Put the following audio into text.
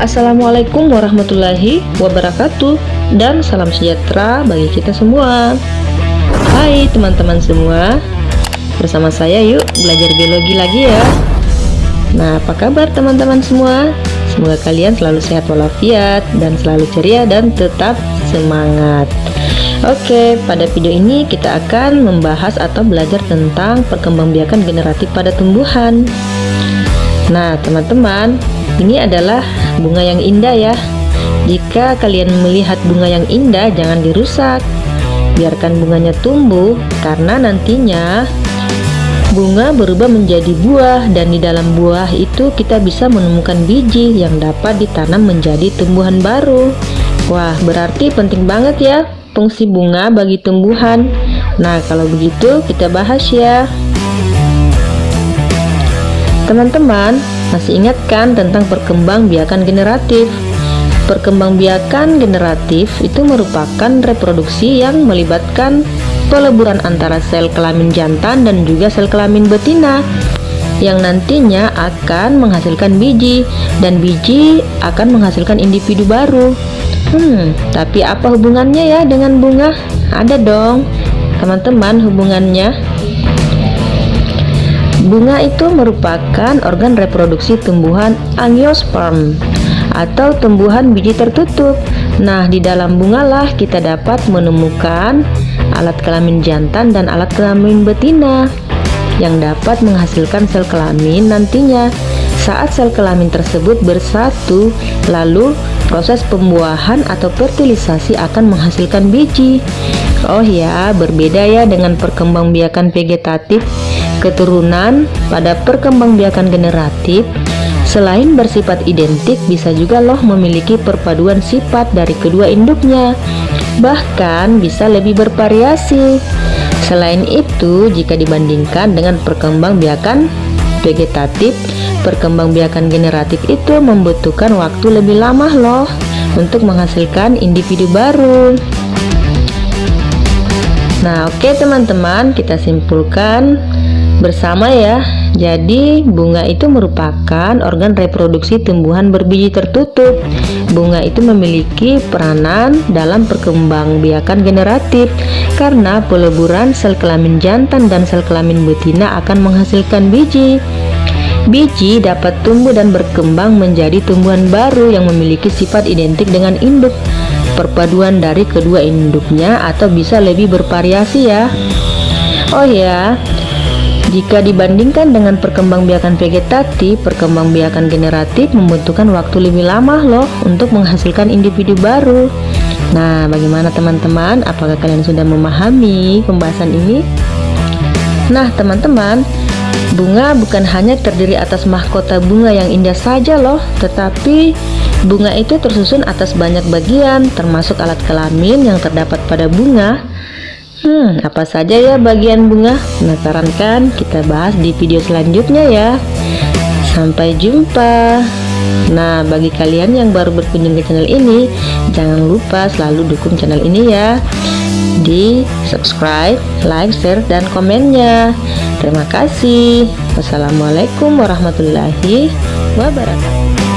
Assalamualaikum warahmatullahi wabarakatuh Dan salam sejahtera bagi kita semua. Hai teman-teman semua Bersama saya yuk belajar biologi lagi ya. Nah apa kabar teman-teman semua? Semoga kalian selalu sehat walafiat Dan selalu ceria dan tetap semangat. Oke pada video ini kita akan membahas atau belajar tentang perkembangbiakan generatif pada tumbuhan. Nah teman-teman ini adalah bunga yang indah ya. Jika kalian melihat bunga yang indah jangan dirusak. Biarkan bunganya tumbuh karena nantinya bunga berubah menjadi buah dan di dalam buah itu kita bisa menemukan biji yang dapat ditanam menjadi tumbuhan baru. Wah berarti penting banget ya fungsi bunga bagi tumbuhan. Nah kalau begitu kita bahas ya. Teman-teman masih ingat kan tentang perkembangbiakan generatif? Perkembangbiakan generatif itu merupakan reproduksi yang melibatkan peleburan antara sel kelamin jantan dan juga sel kelamin betina yang nantinya akan menghasilkan biji dan biji akan menghasilkan individu baru. Hmm, tapi apa hubungannya ya dengan bunga? Ada dong, teman-teman hubungannya. Bunga itu merupakan organ reproduksi tumbuhan angiosperm atau tumbuhan biji tertutup. Nah, di dalam bunga lah kita dapat menemukan alat kelamin jantan dan alat kelamin betina yang dapat menghasilkan sel kelamin nantinya. Saat sel kelamin tersebut bersatu, lalu proses pembuahan atau fertilisasi akan menghasilkan biji. Oh ya, berbeda ya dengan perkembangbiakan vegetatif. Keturunan pada perkembangbiakan generatif selain bersifat identik bisa juga loh memiliki perpaduan sifat dari kedua induknya. Bahkan bisa lebih bervariasi. Selain itu jika dibandingkan dengan perkembangbiakan vegetatif perkembangbiakan generatif itu membutuhkan waktu lebih lama loh untuk menghasilkan individu baru. Nah oke okay, teman-teman kita simpulkan bersama ya. Jadi bunga itu merupakan organ reproduksi tumbuhan berbiji tertutup bunga itu memiliki peranan dalam perkembangbiakan generatif karena peleburan sel kelamin jantan dan sel kelamin betina akan menghasilkan biji. Biji dapat tumbuh dan berkembang menjadi tumbuhan baru yang memiliki sifat identik dengan induk. Perpaduan dari kedua induknya atau bisa lebih bervariasi ya. Oh ya, jika dibandingkan dengan perkembangbiakan vegetatif, perkembangbiakan generatif membutuhkan waktu lebih lama loh untuk menghasilkan individu baru. Nah, bagaimana teman-teman? Apakah kalian sudah memahami pembahasan ini? Nah, teman-teman, bunga bukan hanya terdiri atas mahkota bunga yang indah saja loh, tetapi bunga itu tersusun atas banyak bagian, termasuk alat kelamin yang terdapat pada bunga, Hmm, apa saja ya bagian bunga? Penasaran kan? Kita bahas di video selanjutnya ya. Sampai jumpa. Nah, bagi kalian yang baru berkunjung ke channel ini, jangan lupa selalu dukung channel ini ya. Di subscribe, like, share, dan komennya. Terima kasih. Wassalamualaikum warahmatullahi wabarakatuh.